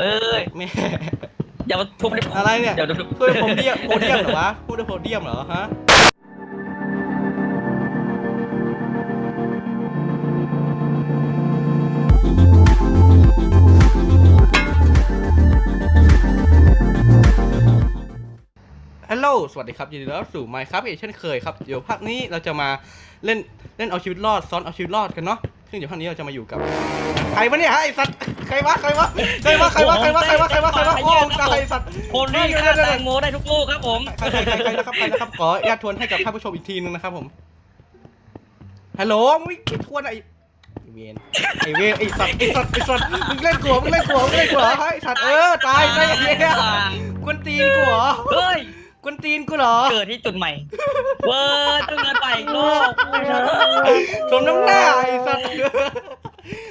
เอ้ยแม่อย่ามาทุบดิอะไรเนี่ยเดี๋ยวทุบพูดโพเดียมโพเดียมเหรอวะพูดโพเดียมเหรอฮะฮัลโหล สวัสดีครับ ยินดีต้อนรับสู่ Minecraft อีกเช่นเคยครับ เดี๋ยวภาคนี้เราจะมาเล่นเล่นเอาชีวิตรอด ซ้อนเอาชีวิตรอดกันเนาะ ซึ่งเดี๋ยวภาคนี้เราจะมาอยู่กับใครวะเนี่ยไอ้สัตว์ใครวะใครวะใครวะใครวะใครวะใครวะใครวะใครวะโอ้ตายไอ้สัตว์คนที่ฆ่าแตงโมได้ทุกลูกครับผมใครใครใครใครนะครับใครนะครับขออนุญาตทวนให้กับท่านผู้ชมอีกทีนึงนะครับผมฮัลโหลมึงไม่ทวนไอ้ไอ้เวนไอ้เวนไอ้สัตว์ไอ้สัตว์ไอ้สัตว์มึงเล่นกลัวมึงเล่นกลัวมึงเล่นกลัวไอ้สัตว์เออตายไปไอ้เหี้ยกวนตีนกูเหรอเฮ้ย กวนตีนกูเหรอเกิดที่จุดใหม่ เว้ยต้องเดินไปอีกโลกสมน้ำหน้าไอ้สัตว์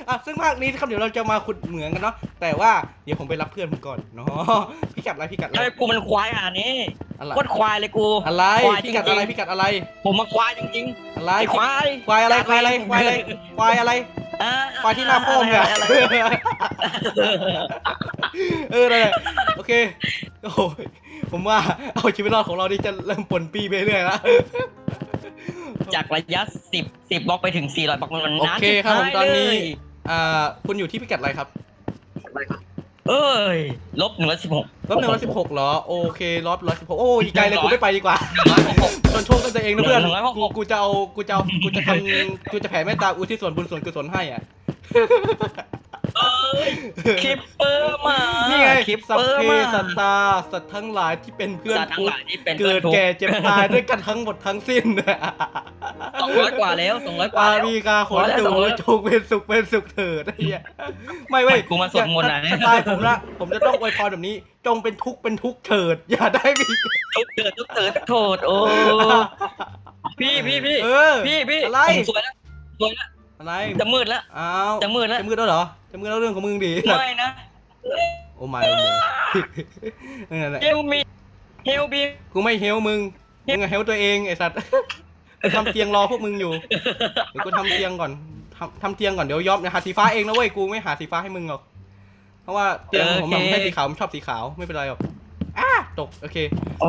อะซึ่งภาคนี้ครับเดี๋ยวเราจะมาขุดเหมืองกันเนาะแต่ว่าเดี๋ยวผมไปรับเพื่อนผมก่อนเนาะพี่กัดอะไรพี่กัดอะไรไอ้กูมันควายอะนี่อะไรโคตรควายเลยกูอะไรควายพี่กัดจริงๆอะไรพี่กัดอะไร ผมมาควายจริงอะไรๆไอ้ควายควายอะไรควายอะไรควายอะไรควายอะไรอ่าควายที่หน้าโป้งเนี่ยอะไรเอออะไรโอเคโอ้ย ผมว่าเอาชีวิตรอดของเรานี่จะเริ่มปนปีไปเรื่อยแล้ว จากระยะสิบสิบบล็อกไปถึงสี่ร้อยบล็อกมันโอนานเคครับผมตอนนี้เลยอ่า คุณอยู่ที่พิกัดอะไรครับ เอ้ยลบหนึ่งร้อยสิบหกลบหนึ่งร้อยสิบหกเหรอ โอเคลบร้อยสิบหกโอ้ยไกลเลยกูไม่ไปดีกว่าจนโชคกันตัวเองนะเพื่อนกูกูจะเอา กูจะเอา กูจะทำกูจะแผ่เมตตาอุทิศส่วนบุญส่วนกุศลให้อะ เอ้ยคลิปเปอร์มานี่ไงคลิปสัพเปอร์เพมาสัตตาสัตว์ทั้งหลายที่เป็นเพื่อนสัตว์ทั้งทุกหลายที่เป็นเกิดแก่เจ็บตายด้วยกันทั้งหมดทั้งสิ้นสองร้อยกว่าแล้วสองร้อยกว่าอาแล้ว มีกาขนตูจงเป็นสุขเป็นสุขเถิดไอ้เหี้ยไม่เว้ยกูมาสวดมนต์นะ สไตล์ผมละผมจะต้องอวยพรแบบนี้ จงเป็นทุกข์เป็นทุกข์เถิด อย่าได้มีทุกเกิดทุกเกิดโทษโอ้พี่พี่พี่เออพี่พี่อะไรผมสวยแล้วสวยแล้ว อะไรจะมืดแล้วอ้าวจะมืดแล้วจะมืดแล้วเหรอจะมืดแล้วเรื่องของมึงดีไม่นะโอ้ไม่โอ้โหนั่นแหละเฮลมีเฮลบีกูไม่เฮลมึงมึงอะเฮลตัวเองไอ้สัตว์กูทำเตียงรอพวกมึงอยู่เดี๋ยวกูทำเตียงก่อนทำทำเตียงก่อนเดี๋ยวยอมหาสีฟ้าเองนะเว้ยกูไม่หาสีฟ้าให้มึงหรอกเพราะว่าเตียงผมอะมันให้สีขาวผมชอบสีขาวไม่เป็นไรหรอกอ้า ตกโอเค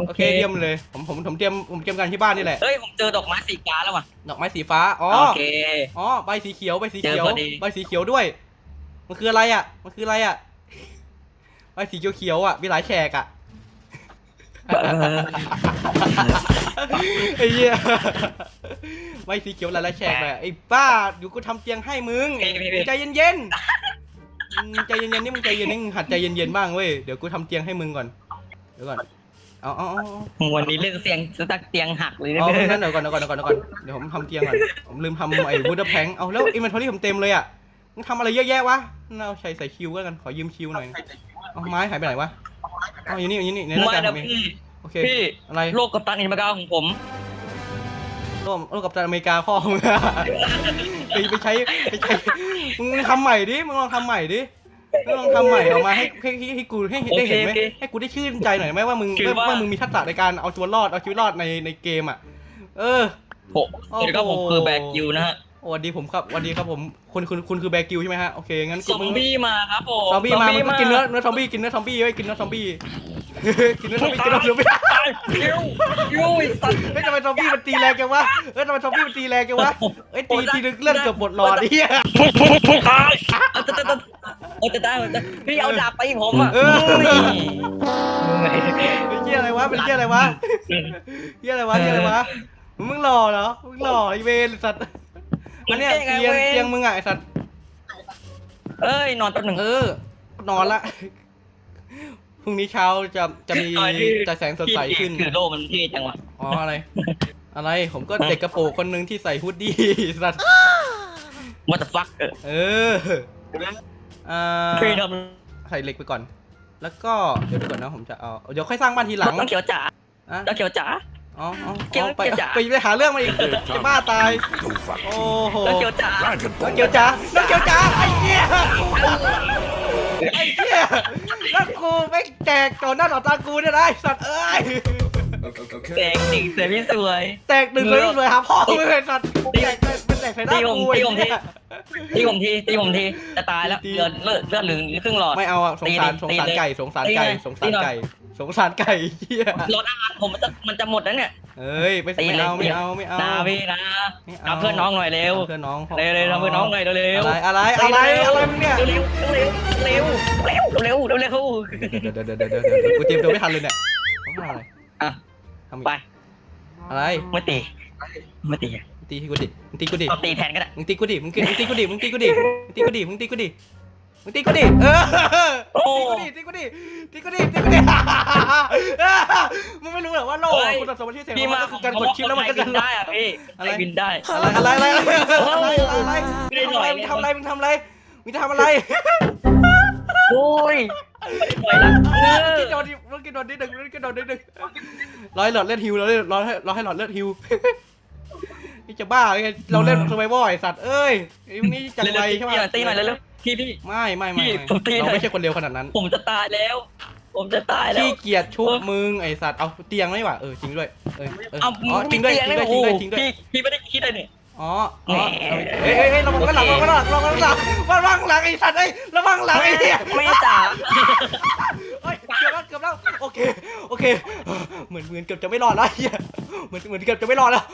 โอเคเยี่ยมเลยผมผมผมเตรียมผมเตรียมกันที่บ้านนี่แหละเฮ้ยผมเจอดอกไม้สีฟ้าแล้วว่ะดอกไม้สีฟ้าอ๋อโอเคอ๋อใบสีเขียวใบสีเขียวเจอพอดีใบสีเขียวด้วย มันคืออะไรอะ มันคืออะไรอะใบสีเขียวเขียวๆอะมีหลายแฉกอะไอ้เหี้ยใบสีเขียวหลายๆแฉกเลยไอ้บ้าอยู่กูทำเตียงให้มึงพี่พี่พี่ใจเย็นๆอืมใจเย็นๆนี่มึงใจเย็นนี่มึงหัดใจเย็นๆบ้างเว้ยเดี๋ยวกูทำเตียงให้มึงก่อนเดี๋ยวก่อนเอาเอาเอาเอาวันนี้เรื่องเสียงสตักเตียงหักเลยนะเอางั้นเดี๋ยวก่อนเดี๋ยวก่อนเดี๋ยวก่อนเดี๋ยวก่อนเดี๋ยวผมทำเตียงก่อนผมลืมทำไอ้วูดเดอร์แพงเอาแล้วอินเวนทอรี่ผมเต็มเลยอะมึงทำอะไรเยอะแยะวะน่าเอาใช้ใส่คิวก็กันขอยืมคิวหน่อยเอาไม้หายไปไหนวะเอาอยู่นี่อยู่นี่ในหน้าไม่จานผนะมเองพี่โอเคพี่อะไรโลกกับตันอินมากาของผมโลกโลกกับตันอเมริกาพ่อมึงอะไปไปใช้ไปใช้มึงทำใหม่ดิมึงลองทำใหม่ดิ มึงลองทำใหม่ออกมาให้ให้ให้ให้กูให้ได้เห็นไหมโอเคโอเคให้กูได้ชื่นใจหน่อยไหมว่ามึงคือว่า ว่ามึงมีทักษะในการเอาตัวรอดเอาชีวิตรอดในในเกมอะ เออ ผมโอ้โหเดี๋ยวก็ผมคือแบกยูนะฮะสวัสดีผมครับสวัสดีครับผมคุณคุณคุณคือแบกิวใช่ไหมฮะโอเคงั้นซอมบี้มาครับผมซอมบี้มามึงก็กินเนื้อเนื้อซอมบี้กินเนื้อซอมบี้ไว้ยกินเนื้อซอมบี้ กินเนื้อซอมบี้กินเนื้อซอมบี้ยูยูไอ้สัตว์เฮ้ยทำไมซอมบี้มันตีแรงจังวะเฮ้ยทำไมซอมบี้มันตีแรงจังวะเฮ้ยตีทีนึงเลือดเกือบหมดหลอดไอ้เหี้ยเอาจะจะจะเอาจะได้เอาจะพี่เอาดาบไปผมอะเออเฮ้ยเป็นเหี้ยอะไรวะเป็นเหี้ยอะไรวะเหี้ยอะไรวะเหี้ยอะไรวะมึงหล่อเหรอมึงหล่อไอเวนสัตว์อันเนี้ยเตียงเตียงมึงอะไอสัตว์เอ้ยนอนแป๊บหนึ่งเออนอนละพ รุ่งนี้เช้าจะจะมีจะแสงสดใสขึ้น คือโลมันเท่จังวะอ๋ออะไร อะไรผมก็เด็กกระโปรงคนหนึ่งที่ใส่ฮูดดี้สัตว์ What the fuck เออเอออ่าพี่ทใส่เหล็กไปก่อน แล้วก็เดี๋ยวดูก่อนนะผมจะเอาเดี๋ยวค่อยสร้างบ้านทีหลังำต้องเขียวจ๋าอะต้องเขียวจ๋า อ๋ออ๋อเกี่ยวอ๋อไปเกี่ยวจ๋า ไปไปหาเรื่องมาอีกจะบ้าตายโอ้โหต้องเขียวจ๋าน้องเกียวจ๋าน้องเกียวจ๋าไอ้เหี้ยไอ้เหี้ยแล้ว กูไม่แจกต่อหน้าต่อตากูเนี่ยนะไอ้สัตว์เอ้ยแสงสีเสียพี่สวย แตกหนึ่งเลยเลยหาพ่อไม่เป็นสัตว์แตกเป็นแตกใส่หน้าตีผมกูตีผมทีไอ้เหี้ยตีผมทีตีผมทีจะตายแล้วตีเลือดเลือดเลือดเหลืองครึ่งหลอด ไม่เอาอะสงสารสงตีสารเลยไก่สงสารตีไก่เลยสงสารตีหน่อยไก่ สงสารไก่เียรถอาหารผมมันจะมันจะหมดแล้วเนี่ย เอ้ยไปไม่เอาไม่เอาไม่เอานะพี่นะเอาเพื่อนน้องหน่อยเร็วเพื่อนน้องเร็วเร็วเพื่อนน้องหน่อยเร็วอะไรอะไรอะไรอะไรมึงเนี่ยเร็วเร็วเร็วเร็วเร็วเร็วเร็วเดี๋ยวเดี๋ยวเดี๋ยวเดี๋ยวเดี๋ยวกูเตรียมตัวไม่ทันเลยเนี่ยต้องทำอะไรอะทำไปอะไรไม่ตีไม่ตีตีกูดิมึงตีกูดิตีแทนก็ได้มึงตีกูดิมึงตีกูดิมึงตีกูดิมึงตีกูดิมึงตีกูดิ มึงตีกูดิเออโอ้ตีกูดิตีกูดิตีกูดิตีกูดิมึงไม่รู้เหรอว่าโลกคุณสมบัติที่เสียงพี่มัมานก็คือการกดชิปแล้วมันก็บิจะนได้อะพี่อะไรบินได้อะไรอะไรอะไรอะไรอะไรไม่ได้หน่อยมึงทำอะไรมึงทำอะไรมึงทำอะไรโอ้ยไม่ได้หน่อยละเอกิอนโดนดิมึงกินโดนนิดหนึ่งมึงกินโดนนิดหนึ่งร้อยหลอดเลือดฮิวเราเล่นร้อยให้ร้อยให้หลอดเลือดฮิวนี่จะบ้าไงเราเล่นสไบวอร์ไอสัตว์เอ้ยไอ้นี่จังไรใช่ไหมตีหน่อยเร็วๆ พี่พี่ ไม่ไม่ไม่พี่ผมตีหน่อยเราไม่ใช่คนเร็วขนาดนั้นผมจะตายแล้ว ผมจะตายแล้ว ขี้เกียจชุบมึงไอสัตว์เอาเตียงไม่หว่าเออจริงด้วยเออเออเอาอ๋อจริงด้วยจริงด้วยจริงด้วยจริงด้วย พี่พี่ไม่ได้คิดเลยนี่อ๋ออ๋อเฮ้ยเฮ้ยเฮ้ยระวังกันหลังระวังกันหลังระวังกันหลังระวังหลังไอ้สัตว์เอ้ยระวังหลังไอ้เหี้ยไม่จ๋าเฮ้ยเกือบแล้วเกือบแล้วโอเคโอเค เหมือนเหมือนเกือบจะไม่รอดแล้วเฮียเหมือนเหมือนเกือบจะไม่รอดแล้ว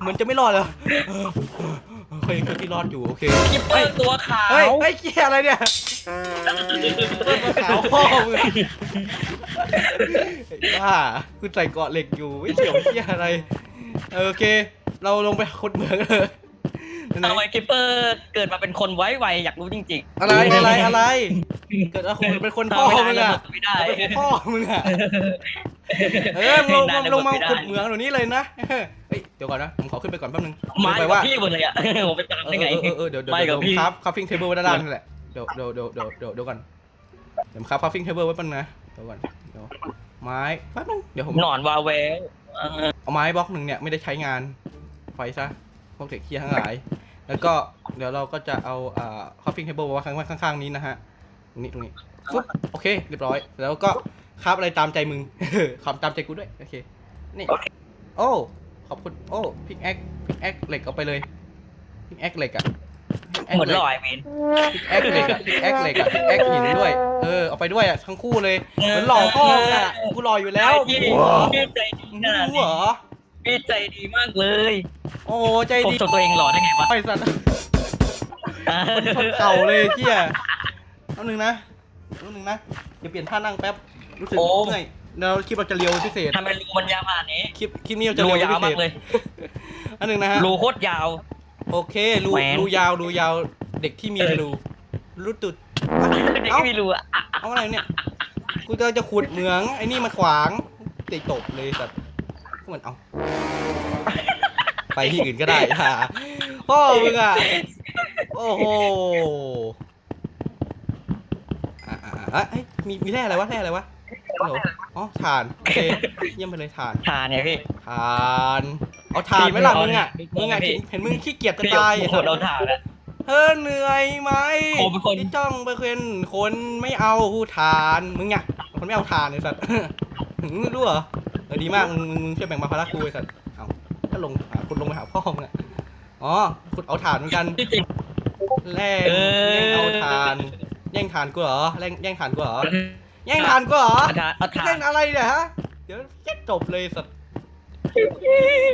เหมือนจะไม่รอดแล้ว เคยเคยที่รอดอยู่โอเคคิปเปอร์ตัวขาวเฮ้ยเฮ้ยเกี่ยวอะไรเนี่ยขาวพ่อมึงบ้าคุณใส่เกาะเหล็กอยู่ไม่เกี่ยวเกี่ยวอะไรเออโอเค เราลงไปขุดเหมืองเลยทำไมคิปเปอร์เกิดมาเป็นคนไว้ไวอยากรู้จริงอะไรอะไรอะไร เกิดอะไรเป็นคนๆพ่อมึงอะไม่ได้เป็นพ่อมึงอะเออลงมาลงมาขุดเหมืองเดี๋ยวนี้เลยนะ เฮ้ยเดี๋ยวก่อนนะ ผมขอขึ้นไปก่อนแป๊บนึงมาไปกับว่าพี่หมดเลยอะผมไปตามเอได้อไงเออเออเดี๋ยวเดี๋ยวไปเดี๋กัยวบผมพี่ครับคัพฟิ้งเทเบิลไว้ด้านล่างนี่แหละเดี๋ยวเดี๋ยวเดี๋ยวเดี๋ยวเดี๋ยวเดี๋ยวก่อนเดี๋ยวครับคัพฟิ้งเทเบิลไว้แป๊บนึงนะเดี๋ยวก่อนเดี๋ยวไม้แป๊บนึงเดี๋ยวผมหนอนวาแววเออเอาไม้บล็อกหนึ่งเนี่ยไม่ได้ใช้งานไฟซะพวกเด็กเคียทั้งหลาย แล้วก็เดี๋ยวเราก็จะเอาอ่าคัพฟิ้งเทเบิลไว้ข้างข้างๆนี้นะฮะตรงนี้ตรงนี้ฟึบโอเคเรียบร้อย แล้วก็คราบอะไรตามใจมึงคำตามใจกูด้วยโอเคนี่โอ้ข อบคุณ โอ้พิกแอคพิกแอคเหล็กเอาไปเลยพิกแอคเหล็กอะเหมือนลอยเมนพิกแอคเหล็กอะพิกแอคเหล็กอะพิกแอคหินด้วย เออเอาไปด้วยอะทั้งคู่เลยเหมือนหล่อพ่อมึงอะกูหล่ออยู่แล้วพี่พี่ใจดีมึงขไม่นาดรู้นี้เหรอพี่ใจดีมากเลย โอ้ใจผมดีชมตัวเองหล่อได้ไงวะไอ้สัตว์คนเก่าเลยเที่ยเอาหนึ่งนะเอาหนึ่งนะเดี๋ยวเปลี่ยนท่านั่งแป๊บรู้สึกเมื่อย เดี๋ยวคลิปเราจะเรียวพิเศษทำไมรูมันยาวขนาดนี้คลิปคลิปนี้เราจะรูเรียวยาวพิเศมาษกเลยอันหนึ่งนะฮะรูโคตรยาว โอเครูแหวน รูยาวรูยาวเด็กที่มีรูรูตุดเด็กเอ้าไม่มีรูอะเอาอะไรเนี่ยกูจะจะขุดเหมืองไอ้นี่มาขวางติตบเลยสัตว์ก็เหมือนเอาไปที่อื่นก็ได้ค่ะพ่อมึงอะโอ้โหอะอะอะเอ้ยมีมีแร่อะไรวะแร่อะไรวะฮัลโหลอ๋อถ่าน โอเค เยี่ยมไปเลยถ่านทานเนี่ยพี่ถ่าน เอาถ่านไหมล่ะมึงอะพี่มึงอะพี่เห็นมึงขี้เกียจจะพี่ตายผมคนเราทานอะเฮ้อเหนื่อยไหมผมเป็นคน ที่จ้องไปเป็นคนไม่เอาทานมึงอะคนไม่เอาทานไอ้สัตว์ถึงรู้เหรอเออดีมากมึงมึงมึงช่วยแบ่งมาภาระกูไอ้สัตว์ เอาก็ลงอะคุณลงไปหาพ่อมึงอะอ๋อคุณเอาถ่านเหมือนกัน ที่จริงแย่งเออ แย่งเอาทาน แย่งทานกูเหรอแย่งแย่งทานกูเหรอ แย่งทานกูเหรอเอาทานเอาทาเล่นนอะไรเนี่ยฮะ เดี๋ยวแค่จบเลยสัตว์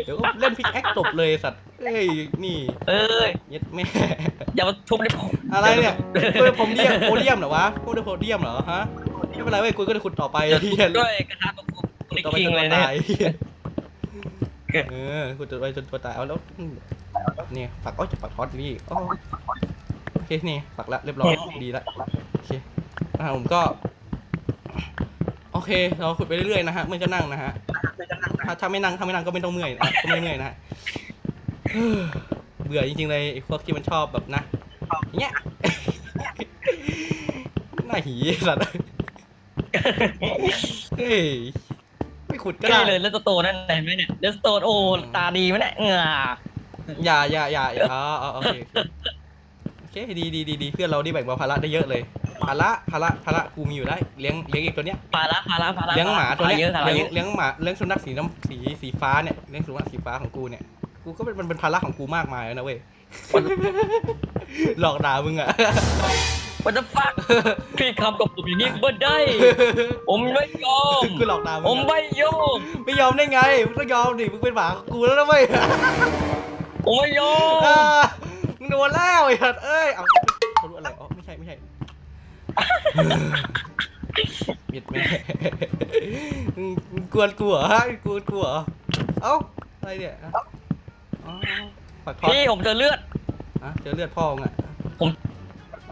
เดี๋ยวเล่นพิกแอคจบเลยสัตว์เอ้ย นี่เอ้ยเย็ดแม่ อย่ามาทุบได้ผมอะไรเนี่ยพูดผมเดียมโพเดียมเหรอวะพูดด้วยโพเดียมเหรอฮะ ไม่เป็นไรเว้ยกูก็จะขุดต่อไปเฮียด้วยกระทะตะกุกขุดลิกต่อไปคิจงนเลตัยวเนี่ยตายเออขุดต่อไปจนตัวตายเอาแล้วอืมนี่ปักอ้อยจะปักทอดนี่โอ้โอเคนี่ปักละเรียบร้อยดีละโอเคอ่าผมก็โอเคเราขุดไปเรื่อยๆนะฮะเมื่อยก็นั่งนะฮะถ้าถ้าไม่นั่งถ้าไม่นั่งก็ไม่ต้องเมื่อยนะก็ไม่เมื่อยนะฮะเฮ้อเบื่อจริงๆเลยไอ้พวกที่มันชอบแบบนะอย่างเงี้ยหน้าหีสัตว์เฮ้ยไม่ขุดก็ใกล้ได้เลยเลสโตนนั่นเห็นไหมเนี่ยเลสโตนโอ้ตาดีไหมเนี่ยเหงื่ออย่าอย่าอย่าอย่าอ๋ออ๋อโอเคโอเคโอเคดีดีดีดีเพื่อนเราได้แบ่งเบาภาระได้เยอะเลย ภาระภาระภาระกูมีอยู่ได้เลี้ยงเลี้ยงอีกตัวเนี้ยพาระพาระพาระเลี้ยงหมาตัวเนี้ยเยอะพาระเลี้ยงเยอะเลี้ยงหมาเลี้ยงสุนัขสีน้ำสีสีฟ้าเนี่ยเลี้ยงสุนัขสีฟ้าของกูเนี่ยกูก็เป็นมันเป็นภาระของกูมากมายแล้วนะเว้ยหลอกด่ามึงอะ What the fuck พี่คำกับผมอย่างนี้บ่ได้ ผมไม่ยอมกูหลอกด่ามึผงมอะไม่ยอมไม่ยอมได้ไงมึงต้องยอมดิมึงเป็นหมาของกูแล้วนะเว้ยผมไม่ยอมอ่ามึงโดนแล้วไอ้สัตว์เอ้ยเอา มิดแม่กวนกูเหรอฮะกวนกูเหรอเอ้าอะไรเนี่ยอ๋อปักทอพี่ผมเจอเลือดอะเจอเลือดพ่อมึงอะผม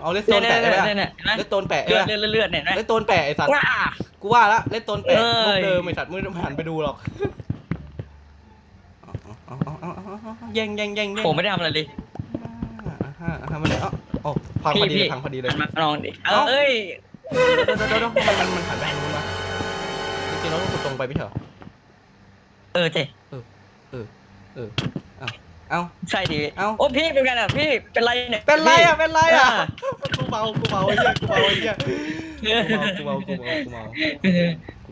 เอาเลสโตนแปะได้ไหมเนี่ยเลสโตนแปะเลือดเลือดเลือดเนี่ยเลสโตนแปะไอสัตว์กูว่าละเลสโตนแปะเอ้ยมุกเดิมไอสัตว์มึงหันไปดูหรอกแย่งแย่งแย่งผมไม่ได้ทำอะไรเลยอ่าฮะอ่าฮะมันเอ้า อ้พังพอดีเลยพังพอดีเลย มาลองดิ เอ้า เอ้ยเดี๋ยวเดี๋ยวเดี๋ยวเดี๋ยวมันมันมันหันไปทางนู้นวะจริงๆเราต้องขุดตรงไปไม่ใช่เหรอเออเจ๊เออเออเอาเอาใช่ดิเอ้า โอ้พี่เป็นไงอะพี่เป็นไรเนี่ยเป็นไรอะเป็นไรอะอ่ากูเมากูเมาไอ้เหี้ยกูเมาไอ้เหี้ยกูเมากูเมากู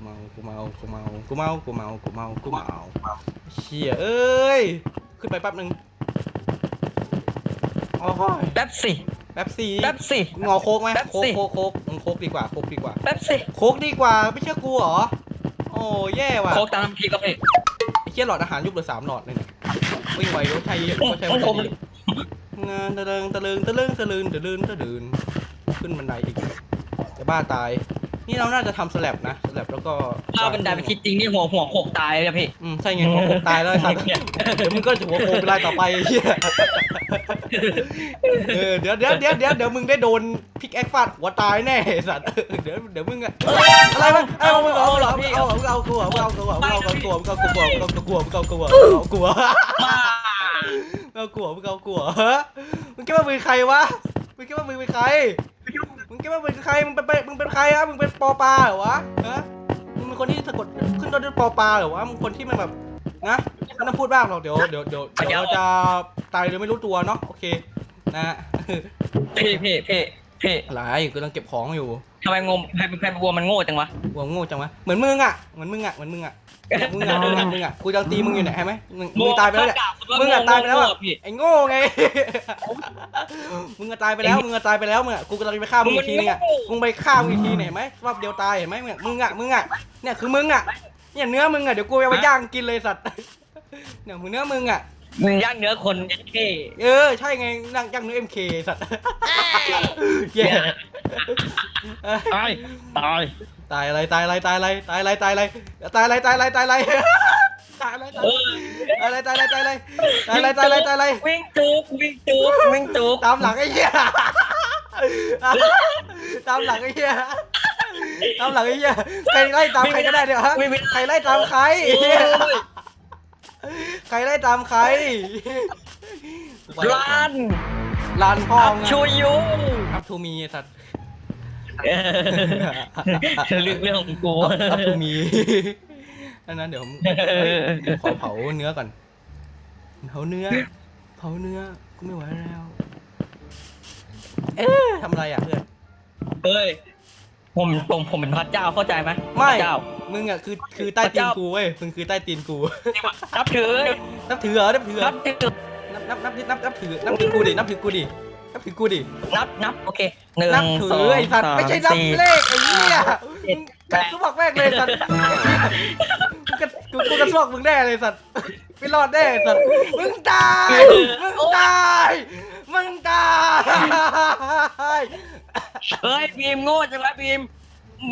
เมากูเมากูเมากูเมากูเมากูเมากูเมากูเมากูเมาเชี่ยเอ้ยขึ้นไปแป๊บนึงโอ้ยแป๊บสิ แป๊บสี่แป๊บสิ งอโคกไหมแป๊บโคกสิ โคกโคกมึงโคกดีกว่าโคกดีกว่า แป๊บสิโคกดีกว่าไม่เชื่อกูเหรอ โอ้แย่ว่ะโคกตามน้ำพริกก็พี่ ไอ้เชี่ยหลอดอาหารยุบเหลือสามหลอดเลยเนี่ยวิ่งไวรถไทยรถไทยมันจะดีงานตะเลิงตะเลิงตะเลิงตะเลิงตะเลิงตะเลิงขึ้นบันไดอีกจะบ้าตาย นี่เราน่าจะทำสลับนะสลับแล้วก็ถ้าเป็นไดไปคิดจริงนี่หัวหัวโขกตายเลยอะพี่อืมใช่ไงหัวโขกตายแล้วไอ้สัตว์เดี๋ยวมึงก็จะหัวโขกไปไล่ต่อไปไอ้เหี้ยเออเดี๋ยวเดี๋ยวเดี๋ยวเดี๋ยวเดี๋ยวมึงได้โดนพิกแอคฟาดหัวตายแน่ไอ้สัตว์เดี๋ยวเดี๋ยวมึงอะอะไรมึงเอามึงเอาเหรอมึงเอามึงเอากูเหรอมึงเอากูเหรอมึงเอากูเหรอมึงเอากูเหรอมึงเอากูเหรอมึงเอากูเหรอมึงเอากูเหรอมามึงเอากูเหรอมึงเอากูเหรอฮะมึงคิดว่ามึงเป็นใครวะมึงคิดว่ามึงเป็นใครมึ งคิดว่ามึงเป็นใคร มึงเป็นมึงเป็นใครอะมึงเป็นปอปลาเหรอวะฮะมึงเป็นคนที่สะกดขึ้นต้นด้วยปอปลาเหรอวะ มึงคนที่มันแบบนะไม่ต้องพูดบ้างหรอก เดี๋ยวเดี๋ยวเดี๋ยวเดี๋ยวเราจะตายโดยไม่รู้ตัวเนาะ โอเค นะฮะพี่พี่พี่พี่หลายกูกำลังเก็บของอยู่ทำไมงมแพนแพนวัวมันโง่จังวะวัวโง่จังวะ เหมือนมึงอะเหมือนมึงอะเหมือนมึงอะ มึงอะมึงอะมึงอะกูจะตีมึงอยู่เนี่ยเห็นไหมมึงมึงตายไปแล้วเนี่ยมึงอะตายไปแล้วอะพี่ไอ้โง่ไงมึงอะตายไปแล้วมึงอะตายไปแล้วมึงอะกูกำลังจะไปฆ่ามึงอีกทีนึงอะมึงไปฆ่ามึงอีกทีเนี่ยเห็นไหมรอบเดียวตายเห็นไหมมึงอะมึงอะมึงอะเนี่ยคือมึงอะเนี่ยเนื้อมึงอะเดี๋ยวกูเอาไปย่างกินเลยสัตว์เนี่ยมึงเนื้อมึงอะมึงย่างเนื้อคนยัดเข้เออใช่ไงนั่งย่างเนื้อเอ็มเคสัตว์แย่ตายตาย ตายอะไรตายอะไรตายอะไรตายอะไรตายอะไรตายอะไรตายอะไรตายอะไรตายอะไรตายเอออะไรตายอะไรตายอะไรตายอะไรตายอะไรตายอะไรวิ่งจุกวิ่งจุกวิ่งจุกตามหลังไอ้เหี้ยตามหลังไอ้เหี้ยตามหลังไอ้เหี้ยใครไล่ตามใครก็ได้เดี๋ยวฮะวิ่งไม่ใครไล่ตามใครโอ้ยใครไล่ตามใครลันลานพ่ออัพมึงชูยูอัพทูมีไอ้สัตว์เออ เรื่องเรื่องของกูอัพทูมีอันนั้นเดี๋ยวผมขอเผาเนื้อก่อนเผาเนื้อ เผาเนื้อกูไม่ไหวแล้ว เอ๊ะทำอะไรอะเพื่อนเฮ้ยผมผมผมเป็นพระเจ้าเข้าใจไหมไม่พระเจ้า มึงอะคือคือใต้ตีนกูเว้ยมึงคือใต้ตีนกูนับถือนับถือเหรอนับถือเหรนัอบถือนับนับนับนับนับถือนับถือกูดินับถือกูดิ นับถือกูดิ นับนับโอเคหนึ่งนับถืสอองไอ้สัตว์สามไม่ใช่นับสี่ เลขไอ้เหี้ยเจ็ดมึงกัดสวกแม่งเลยสัตว์กูกระกูกูกระสวกมึงแน่เลยสัตว์ไม่รอดแน่สัตว์มึงตายมึงตายมึงตายเฮ้ยบีมโง่จังวะบีม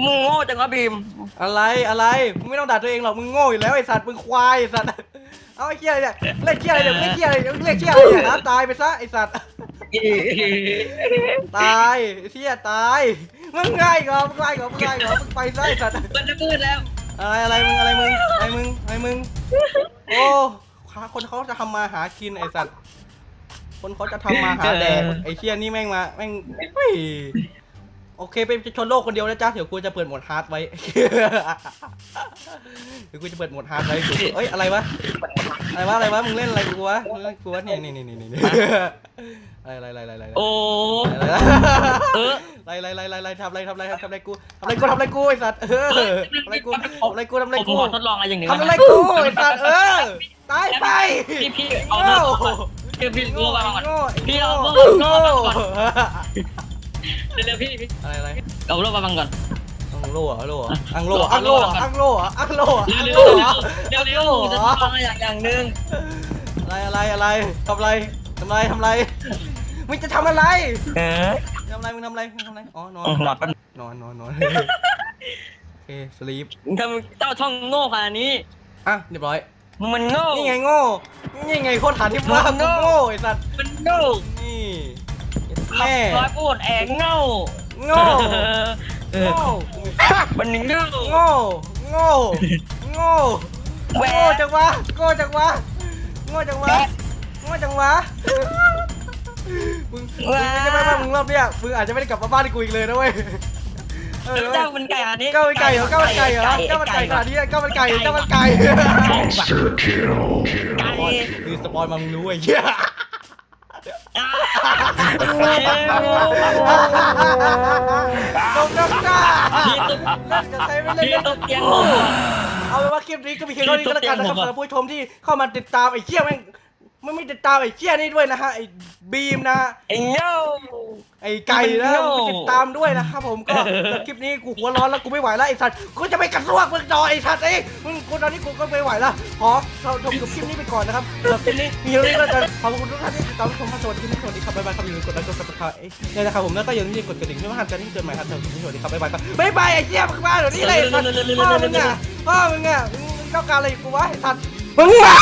มึงโง่จังวะบีมอะไรอะไรมึงไม่ต้องด่าตัวเองหรอกมึงโง่อยู่แล้วไอ้สัตว์มึงควายไอ้สัตว์เอาไอ้เหี้ยเนี่ยเล่นเหี้ยอะไรเนี่ยเล่นเหี้ยอะไรเนี่ยเล่นเหี้ยอะไรเนี่ยนะตายไปซะไอ้สัตว์ ตายไอ้เหี้ยตาย มึงง่ายเหรอมึงง่ายเหรอมึงง่ายเหรอมึงไปซะไอ้สัตว์ มันจะมืดแล้ว อะไรอะไรมึงอะไรมึงอะไรมึงอะไรมึง โอ้คนเขาจะทำมาหากินไอ้สัตว์ คนเขาจะทำมาหาแดกไอ้เชี่ยนี่แม่งมาแม่งเฮ้ยโอเคเป็นชนโลกคนเดียวนะจ๊ะเดี๋ยวกูจะเปิดโหมด hard ไว้ เดี๋ยวกูจะเปิดโหมด hard ไว้ เอ้ยอะไรวะ อะไรวะอะไรวะมึงเล่นอะไรกูวะมึงเล่นกูวะเนี่ยนี่นี่นี่นี่อะไรอะไรอะไรอะไรอะไรโอ้อะไรเอออะไรอะไรอะไรอะไรทำอะไรทำอะไรทำอะไรกูทำอะไรกูทำอะไรกูไอ้สัตว์เออทำอะไรกูทำอะไรกูทำอะไรผมกูขอทดลองอะไรอย่างหนึ่งทำอะไรกูไอ้สัตว์เออตายไปพี่พี่เอาโง่เดี๋ยวพี่โง่มาก่อนโง่พี่เอาโง่โง่โง่มาก่อนเดี๋ยวๆพี่พี่อะไรอะไรเอาโลมาบังก่อน อังโล่เหรออังโล่เหรออังโล่อัอังงโล่โล่อังโล่อังโล่อังเร็โล่วอังๆโล่เร็วๆเร็วเหๆจะรอฟังอย่างอย่างหนึ่งอะไรอะไรอะไรทำอะไรทำอะไรทำอะไรมึงจะทำอะไรเออทำอะไรมึงทำอะไรมึงทำอะไรอ๋อนอนหนอนแป๊บนอนนอนนอนโอเคสลีปทำเจ้าช่องโง่ขนาดนี้อะเรียบร้อยมึงมันโง่นี่ไงโง่นี่ไงโคตรฐานที่ว่ามึงโง่กูโง่ไอ้สัตว์มันโง่นี่แม่แม่ร้อยพูดแองโง่ โง่เออโง่มันโง่โง่โง่โง่แหวะโง่จังวะโง่จังวะโง่จังวะโง่จังวะมึงมึงไม่ใช่ว่ามึงรอบเนี้ยมึงอาจจะไม่ได้กลับมาบ้านกูอีกเลยนะเว้ยเออเจ้ามันไก่ขนาดนี้ก้าวมันไก่เหรอก้าวมันไก่เหรอก้าวมันไก่ขนาดนี้ก้าวมันไก่ก้าวมันไก่ไก่คือสปอยมามึงรู้ไอ้เหี้ย ตบน้ำตาพี่ตุ๊กเล่นกับใครไม่เล่นพี่เล่นตุ๊กับกเตียงผม เอาเป็นว่าคลิปนี้ก็มีแค่เท่านี้ก็แล้วกันนะครับพี่ตุ๊กสำหรับผู้ชมที่เข้ามาติดตามไอ้เหี้ยแม่ง ไม่ไม่ติดตามไอ้เหี้ยนี่ด้วยนะฮะไอ้บีมนะฮะไอ้โง่ไอ้ไก่นะมันโง่มึงติดตามด้วยนะครับผมก็จากคลิปนี้กูหัวร้อนแล้วกูไม่ไหวแล้วไอ้สัตว์กูจะไปกระซวกมึงจอไอ้สัตว์เอ้ยมึงกูตอนนี้กูก็ไม่ไหวแล้วขอเราชมจบคลิปนี้ไปก่อนนะครับสำหรับคลิปนี้มีเท่านี้ก็แล้วกันขอบคุณทุกท่านที่ติดตามรับชมครับสวัสดีครับสวัสดีครับบ๊ายบายครับอย่าลืมกดไลค์กด subscribe เนี่ยนะครับผมแล้วก็อย่าลืมกดกระดิ่งเพื่อไม่พลาดการที่เจอใหม่ครับสวัสดีครับบ๊ายบายครับบ๊ายบายไอ้เหี้ยมึงมาเดี๋ยวนี้เลยไอ้สัตว์พ่อมึงอะพ่อมึงอะมึงต้องการอะไรกูวะไอ้สัตว์มึงมา